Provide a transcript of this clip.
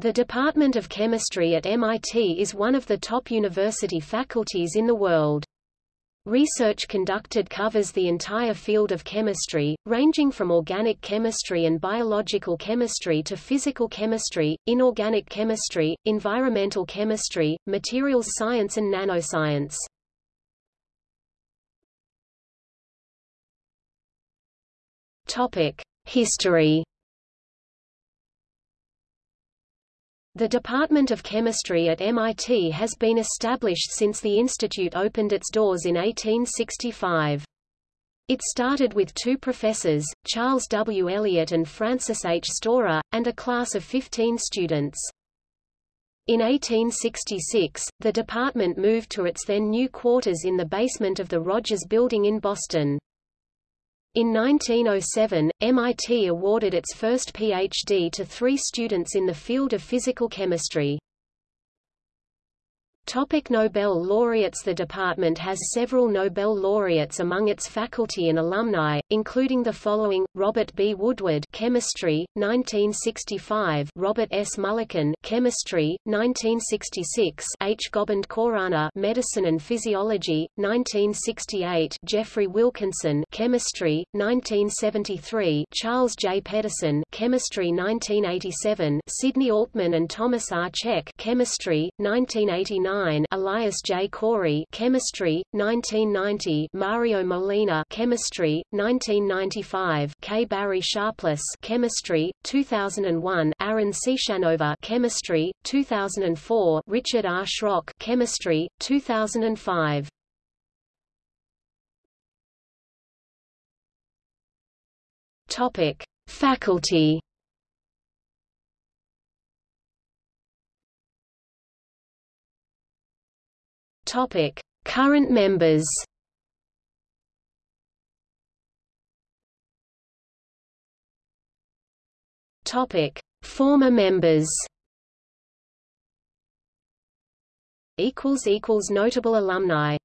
The Department of Chemistry at MIT is one of the top university faculties in the world. Research conducted covers the entire field of chemistry, ranging from organic chemistry and biological chemistry to physical chemistry, inorganic chemistry, environmental chemistry, materials science and nanoscience. History The Department of Chemistry at MIT has been established since the institute opened its doors in 1865. It started with two professors, Charles W. Eliot and Francis H. Storer, and a class of 15 students. In 1866, the department moved to its then new quarters in the basement of the Rogers Building in Boston. In 1907, MIT awarded its first PhD to three students in the field of physical chemistry. Topic Nobel laureates The department has several Nobel laureates among its faculty and alumni, including the following, Robert B. Woodward Chemistry, 1965 Robert S. Mulliken Chemistry, 1966 H. Gobind Khorana Medicine and Physiology, 1968 Geoffrey Wilkinson Chemistry, 1973 Charles J. Pedersen Chemistry 1987 Sidney Altman and Thomas R. Cech Chemistry, 1989 Elias J. Corey Chemistry, 1990 Mario Molina Chemistry, 1995 K. Barry Sharpless Chemistry, 2001 Aaron Ciechanover Chemistry, 2004 Richard R. Schrock Chemistry, 2005 Topic: Faculty Topic: Current members. Topic: Former members. Equals equals notable alumni.